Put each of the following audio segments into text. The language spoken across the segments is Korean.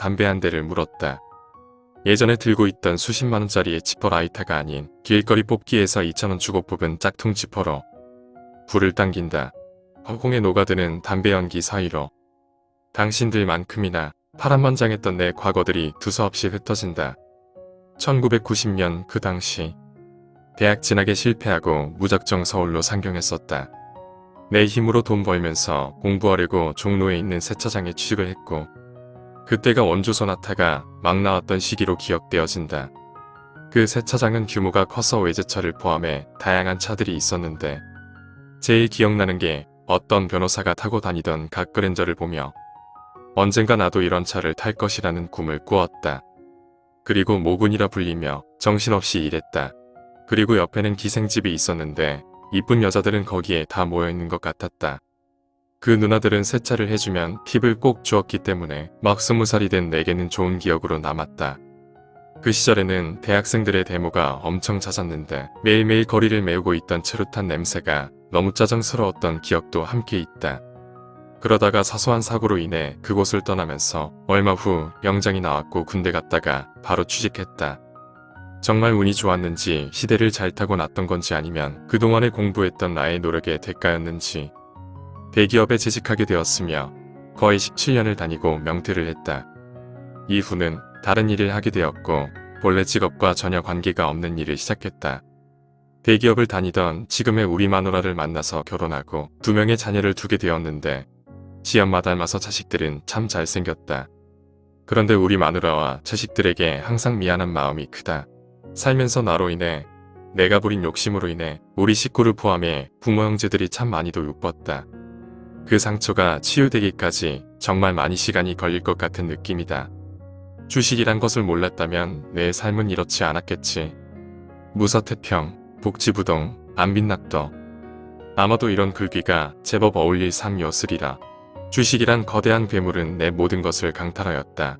담배 한 대를 물었다. 예전에 들고 있던 수십만 원짜리의 지퍼 라이터가 아닌 길거리 뽑기에서 2천원 주고 뽑은 짝퉁 지퍼로 불을 당긴다. 허공에 녹아드는 담배 연기 사이로 당신들만큼이나 파란만장했던 내 과거들이 두서없이 흩어진다. 1990년 그 당시 대학 진학에 실패하고 무작정 서울로 상경했었다. 내 힘으로 돈 벌면서 공부하려고 종로에 있는 세차장에 취직을 했고 그때가 원조 소나타가 막 나왔던 시기로 기억되어진다. 그 세차장은 규모가 커서 외제차를 포함해 다양한 차들이 있었는데 제일 기억나는 게 어떤 변호사가 타고 다니던 갓그랜저를 보며 언젠가 나도 이런 차를 탈 것이라는 꿈을 꾸었다. 그리고 모군이라 불리며 정신없이 일했다. 그리고 옆에는 기생집이 있었는데 이쁜 여자들은 거기에 다 모여있는 것 같았다. 그 누나들은 세차를 해주면 팁을 꼭 주었기 때문에 막 스무 살이 된 내게는 좋은 기억으로 남았다. 그 시절에는 대학생들의 데모가 엄청 잦았는데 매일매일 거리를 메우고 있던 체루탄 냄새가 너무 짜증스러웠던 기억도 함께 있다. 그러다가 사소한 사고로 인해 그곳을 떠나면서 얼마 후 영장이 나왔고 군대 갔다가 바로 취직했다. 정말 운이 좋았는지 시대를 잘 타고 났던 건지 아니면 그동안에 공부했던 나의 노력의 대가였는지 대기업에 재직하게 되었으며 거의 17년을 다니고 명퇴를 했다. 이후는 다른 일을 하게 되었고 본래 직업과 전혀 관계가 없는 일을 시작했다. 대기업을 다니던 지금의 우리 마누라를 만나서 결혼하고 두 명의 자녀를 두게 되었는데 지엄마 닮아서 자식들은 참 잘생겼다. 그런데 우리 마누라와 자식들에게 항상 미안한 마음이 크다. 살면서 나로 인해 내가 부린 욕심으로 인해 우리 식구를 포함해 부모 형제들이 참 많이도 욕봤다. 그 상처가 치유되기까지 정말 많이 시간이 걸릴 것 같은 느낌이다. 주식이란 것을 몰랐다면 내 삶은 이렇지 않았겠지. 무서태평, 복지부동, 안빈낙도 아마도 이런 글귀가 제법 어울릴 삶이었으리라. 주식이란 거대한 괴물은 내 모든 것을 강탈하였다.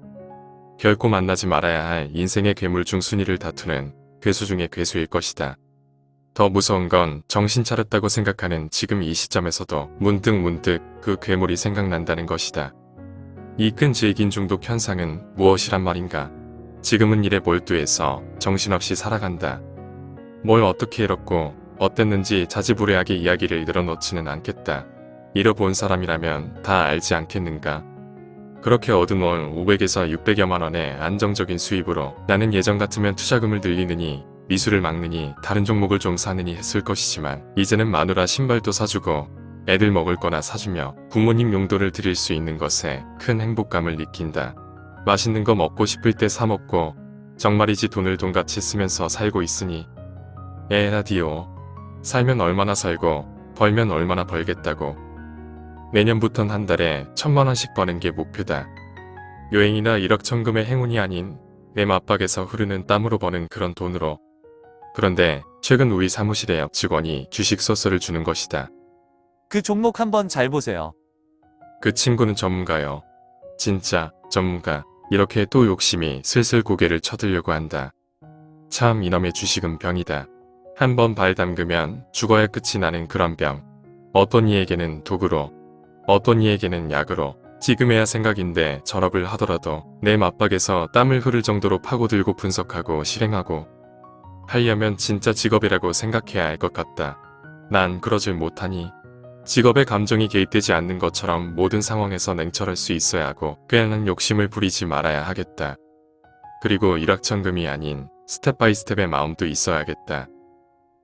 결코 만나지 말아야 할 인생의 괴물 중 순위를 다투는 괴수 중의 괴수일 것이다. 더 무서운 건 정신 차렸다고 생각하는 지금 이 시점에서도 문득 문득 그 괴물이 생각난다는 것이다. 이끈 질긴 중독 현상은 무엇이란 말인가? 지금은 일에 몰두해서 정신없이 살아간다. 뭘 어떻게 잃었고 어땠는지 자지부레하게 이야기를 늘어놓지는 않겠다. 잃어본 사람이라면 다 알지 않겠는가? 그렇게 얻은 월 500에서 600여만 원의 안정적인 수입으로 나는 예전 같으면 투자금을 늘리느니 미술을 막느니 다른 종목을 좀 사느니 했을 것이지만 이제는 마누라 신발도 사주고 애들 먹을 거나 사주며 부모님 용도를 드릴 수 있는 것에 큰 행복감을 느낀다. 맛있는 거 먹고 싶을 때 사 먹고 정말이지 돈을 돈같이 쓰면서 살고 있으니 에라디오 살면 얼마나 살고 벌면 얼마나 벌겠다고 내년부턴 한 달에 천만원씩 버는 게 목표다. 여행이나 일억천금의 행운이 아닌 내 맞박에서 흐르는 땀으로 버는 그런 돈으로 그런데 최근 우리 사무실의 옆 직원이 주식 소스를 주는 것이다. 그 종목 한번 잘 보세요. 그 친구는 전문가요. 진짜 전문가. 이렇게 또 욕심이 슬슬 고개를 쳐들려고 한다. 참 이놈의 주식은 병이다. 한번 발 담그면 죽어야 끝이 나는 그런 병. 어떤 이에게는 독으로 어떤 이에게는 약으로 지금에야 생각인데 전업을 하더라도 내 마빡에서 땀을 흐를 정도로 파고들고 분석하고 실행하고 하려면 진짜 직업이라고 생각해야 할 것 같다. 난 그러질 못하니 직업의 감정이 개입되지 않는 것처럼 모든 상황에서 냉철할 수 있어야 하고 꽤나 욕심을 부리지 말아야 하겠다. 그리고 일확천금이 아닌 step by step의 마음도 있어야겠다.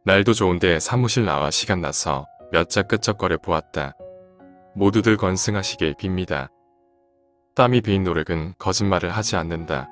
날도 좋은데 사무실 나와 시간 나서 몇 자 끄적거려 보았다. 모두들 건승하시길 빕니다. 땀이 베인 노력은 거짓말을 하지 않는다.